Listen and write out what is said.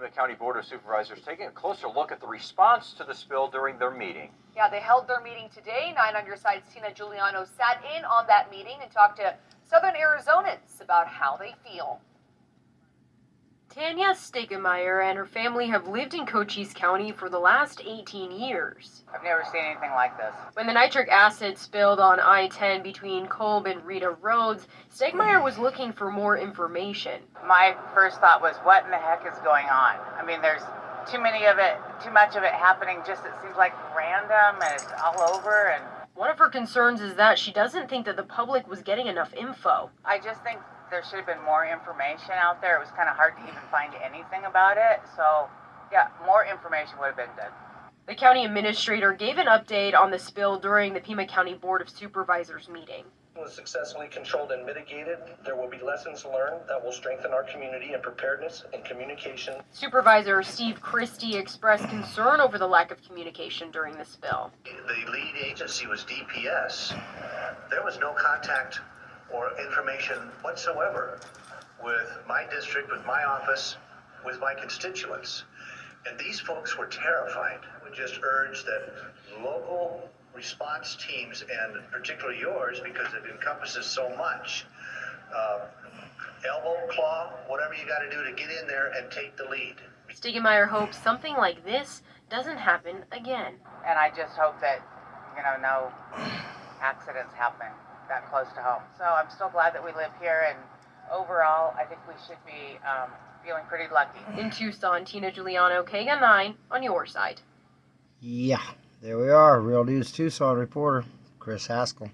The County Board of Supervisors taking a closer look at the response to the spill during their meeting. Yeah, they held their meeting today. Nine on your side's Tina Giuliano sat in on that meeting and talked to Southern Arizonans about how they feel. Tanya Stegemeyer and her family have lived in Cochise County for the last 18 years. I've never seen anything like this. When the nitric acid spilled on I 10 between Kolb and Rita Roads, Stegemeyer was looking for more information. My first thought was, what in the heck is going on? I mean, there's too many of it, too much of it happening. Just it seems like random and it's all over. And One of her concerns is that she doesn't think that the public was getting enough info. I just think there should have been more information out there. It was kind of hard to even find anything about it. So, yeah, more information would have been good. The county administrator gave an update on the spill during the Pima County Board of Supervisors meeting. was successfully controlled and mitigated. There will be lessons learned that will strengthen our community in preparedness and communication. Supervisor Steve Christy expressed concern over the lack of communication during the spill. The lead agency was DPS. There was no contact or information whatsoever with my district, with my office, with my constituents. And these folks were terrified. I would just urge that local response teams, and particularly yours, because it encompasses so much, uh, elbow, claw, whatever you got to do to get in there and take the lead. Stegemeyer hopes something like this doesn't happen again. And I just hope that, you know, no accidents happen that close to home. So I'm still glad that we live here. And overall, I think we should be um, feeling pretty lucky. In Tucson, Tina Giuliano, KGUN 9, on your side. Yeah, there we are. Real News Tucson reporter Chris Haskell.